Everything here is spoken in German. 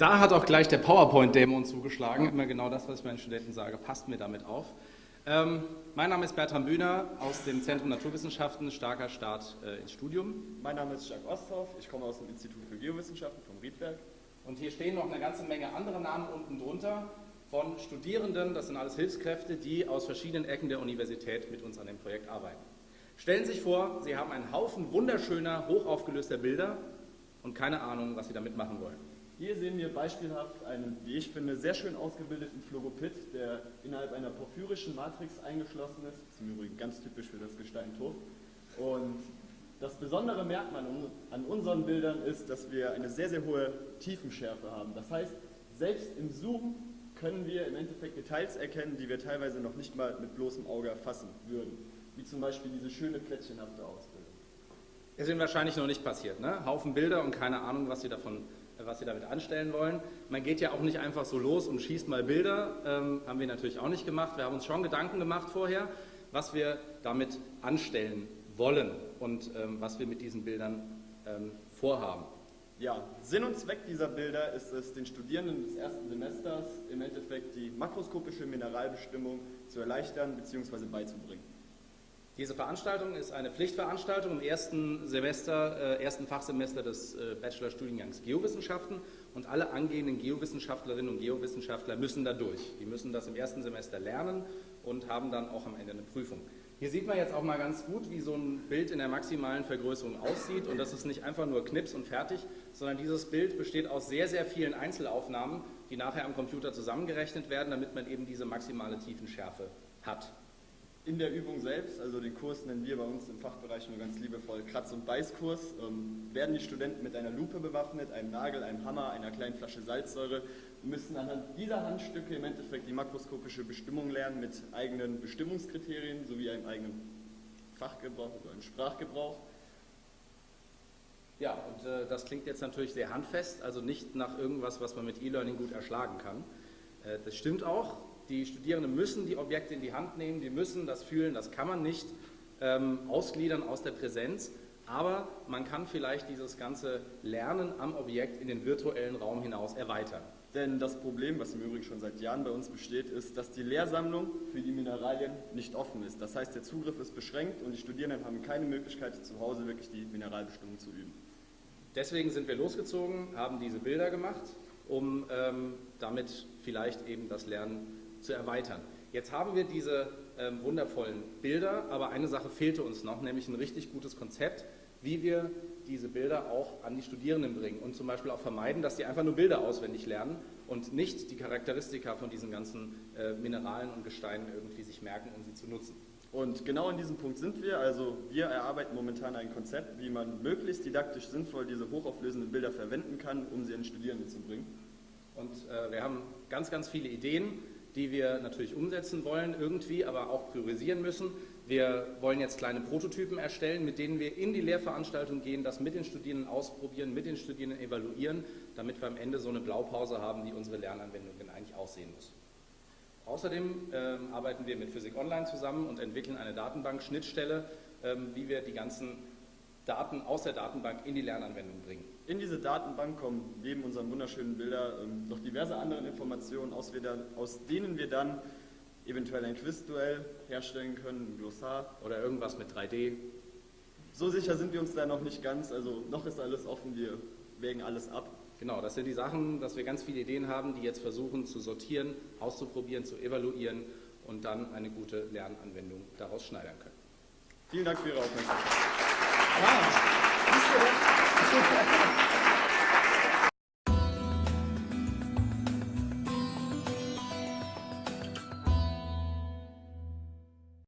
Da hat auch gleich der PowerPoint-Dämon zugeschlagen. Immer genau das, was ich meinen Studenten sage, passt mir damit auf. Ähm, mein Name ist Bertram Bühner aus dem Zentrum Naturwissenschaften. Starker Start äh, ins Studium. Mein Name ist Jacques Osthoff. Ich komme aus dem Institut für Geowissenschaften vom Riedberg. Und hier stehen noch eine ganze Menge andere Namen unten drunter von Studierenden. Das sind alles Hilfskräfte, die aus verschiedenen Ecken der Universität mit uns an dem Projekt arbeiten. Stellen Sie sich vor, Sie haben einen Haufen wunderschöner, hochaufgelöster Bilder und keine Ahnung, was Sie damit machen wollen. Hier sehen wir beispielhaft einen, wie ich finde, sehr schön ausgebildeten Phlogopit, der innerhalb einer porphyrischen Matrix eingeschlossen ist. Das ist im Übrigen ganz typisch für das Gestein Turf. Und das besondere Merkmal an unseren Bildern ist, dass wir eine sehr, sehr hohe Tiefenschärfe haben. Das heißt, selbst im Zoom können wir im Endeffekt Details erkennen, die wir teilweise noch nicht mal mit bloßem Auge erfassen würden. Wie zum Beispiel diese schöne plättchenhafte Ausbildung. Ist Ihnen wahrscheinlich noch nicht passiert, ne? Haufen Bilder und keine Ahnung, was Sie davon was sie damit anstellen wollen. Man geht ja auch nicht einfach so los und schießt mal Bilder, ähm, haben wir natürlich auch nicht gemacht. Wir haben uns schon Gedanken gemacht vorher, was wir damit anstellen wollen und ähm, was wir mit diesen Bildern ähm, vorhaben. Ja, Sinn und Zweck dieser Bilder ist es, den Studierenden des ersten Semesters im Endeffekt die makroskopische Mineralbestimmung zu erleichtern bzw. beizubringen. Diese Veranstaltung ist eine Pflichtveranstaltung im ersten Semester, äh, ersten Fachsemester des äh, Bachelorstudiengangs Geowissenschaften und alle angehenden Geowissenschaftlerinnen und Geowissenschaftler müssen da durch. Die müssen das im ersten Semester lernen und haben dann auch am Ende eine Prüfung. Hier sieht man jetzt auch mal ganz gut, wie so ein Bild in der maximalen Vergrößerung aussieht und das ist nicht einfach nur Knips und fertig, sondern dieses Bild besteht aus sehr, sehr vielen Einzelaufnahmen, die nachher am Computer zusammengerechnet werden, damit man eben diese maximale Tiefenschärfe hat in der Übung selbst, also den Kurs nennen wir bei uns im Fachbereich nur ganz liebevoll Kratz- und Beißkurs, ähm, werden die Studenten mit einer Lupe bewaffnet, einem Nagel, einem Hammer, einer kleinen Flasche Salzsäure müssen anhand dieser Handstücke im Endeffekt die makroskopische Bestimmung lernen mit eigenen Bestimmungskriterien sowie einem eigenen Fachgebrauch oder einem Sprachgebrauch. Ja, und äh, das klingt jetzt natürlich sehr handfest, also nicht nach irgendwas, was man mit E-Learning gut erschlagen kann. Äh, das stimmt auch, die Studierenden müssen die Objekte in die Hand nehmen, die müssen das fühlen, das kann man nicht ähm, ausgliedern aus der Präsenz, aber man kann vielleicht dieses ganze Lernen am Objekt in den virtuellen Raum hinaus erweitern. Denn das Problem, was im Übrigen schon seit Jahren bei uns besteht, ist, dass die Lehrsammlung für die Mineralien nicht offen ist. Das heißt, der Zugriff ist beschränkt und die Studierenden haben keine Möglichkeit, zu Hause wirklich die Mineralbestimmung zu üben. Deswegen sind wir losgezogen, haben diese Bilder gemacht, um ähm, damit vielleicht eben das Lernen zu erweitern. Jetzt haben wir diese ähm, wundervollen Bilder, aber eine Sache fehlte uns noch, nämlich ein richtig gutes Konzept, wie wir diese Bilder auch an die Studierenden bringen und zum Beispiel auch vermeiden, dass sie einfach nur Bilder auswendig lernen und nicht die Charakteristika von diesen ganzen äh, Mineralen und Gesteinen irgendwie sich merken, um sie zu nutzen. Und genau an diesem Punkt sind wir. Also wir erarbeiten momentan ein Konzept, wie man möglichst didaktisch sinnvoll diese hochauflösenden Bilder verwenden kann, um sie an Studierende zu bringen. Und äh, wir haben ganz, ganz viele Ideen die wir natürlich umsetzen wollen irgendwie, aber auch priorisieren müssen. Wir wollen jetzt kleine Prototypen erstellen, mit denen wir in die Lehrveranstaltung gehen, das mit den Studierenden ausprobieren, mit den Studierenden evaluieren, damit wir am Ende so eine Blaupause haben, wie unsere Lernanwendung denn eigentlich aussehen muss. Außerdem ähm, arbeiten wir mit Physik Online zusammen und entwickeln eine Datenbank-Schnittstelle, ähm, wie wir die ganzen Daten aus der Datenbank in die Lernanwendung bringen. In diese Datenbank kommen neben unseren wunderschönen Bildern ähm, noch diverse andere Informationen, aus, aus, denen wir dann eventuell ein Quizduell herstellen können, ein Glossar. Oder irgendwas mit 3D. So sicher sind wir uns da noch nicht ganz, also noch ist alles offen, wir wägen alles ab. Genau, das sind die Sachen, dass wir ganz viele Ideen haben, die jetzt versuchen zu sortieren, auszuprobieren, zu evaluieren und dann eine gute Lernanwendung daraus schneidern können. Vielen Dank für Ihre Aufmerksamkeit. Vamos. Isso é...